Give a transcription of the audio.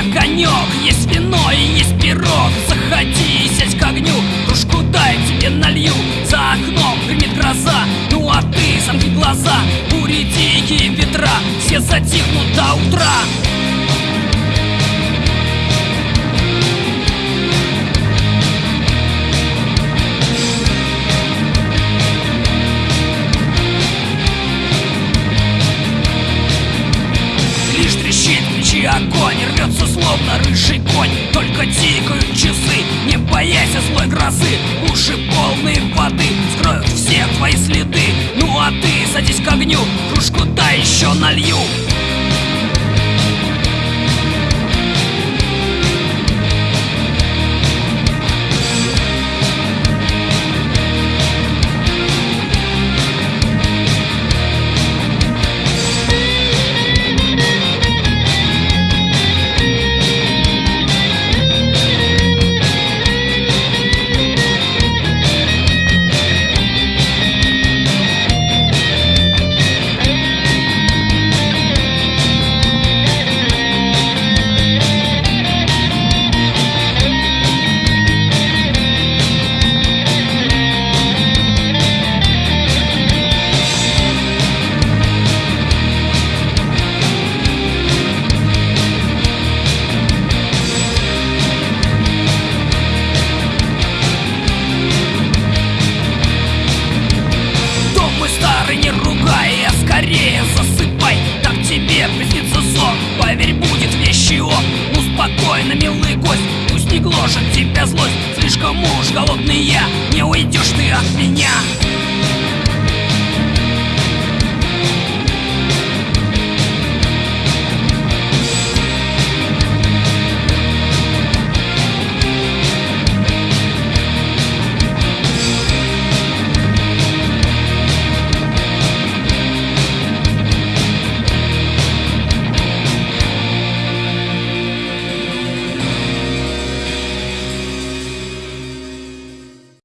огонек Есть вино и есть пирог. Заходи и сядь к огню Кружку дай, тебе налью. За окном гремит гроза Ну а ты замкни глаза. Бури дикие ветра Все затихнут до утра. Печи огонь Рвется словно рыжий конь. Только тикают часы Не боясь злой грозы. Уши полные воды Скроют все твои следы. Ну а ты садись к огню Кружку да еще налью старый не ругай, а скорее засыпай. Так тебе приснится сон, поверь, будет вещи он Ну милый гость, пусть не гложет тебя злость. Слишком уж голодный я, не уйдешь ты от меня